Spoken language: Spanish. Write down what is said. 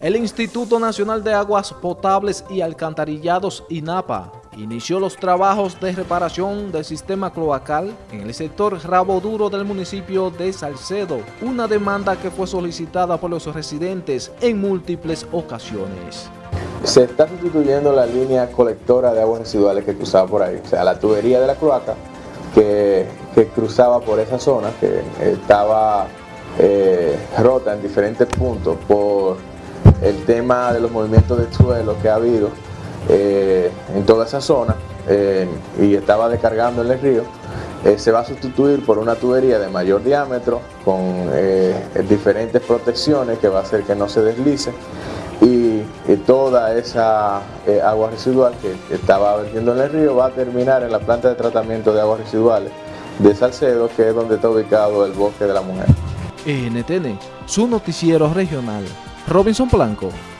El Instituto Nacional de Aguas Potables y Alcantarillados, INAPA, inició los trabajos de reparación del sistema cloacal en el sector Rabo Duro del municipio de Salcedo, una demanda que fue solicitada por los residentes en múltiples ocasiones. Se está sustituyendo la línea colectora de aguas residuales que cruzaba por ahí, o sea, la tubería de la cloaca que, cruzaba por esa zona, que estaba eh, rota en diferentes puntos por el tema de los movimientos del suelo que ha habido eh, en toda esa zona eh, y estaba descargando en el río, eh, se va a sustituir por una tubería de mayor diámetro con diferentes protecciones que va a hacer que no se deslice y, toda esa agua residual que estaba vertiendo en el río va a terminar en la planta de tratamiento de aguas residuales de Salcedo, que es donde está ubicado el Bosque de la Mujer. NTN, su noticiero regional. Robinson Blanco.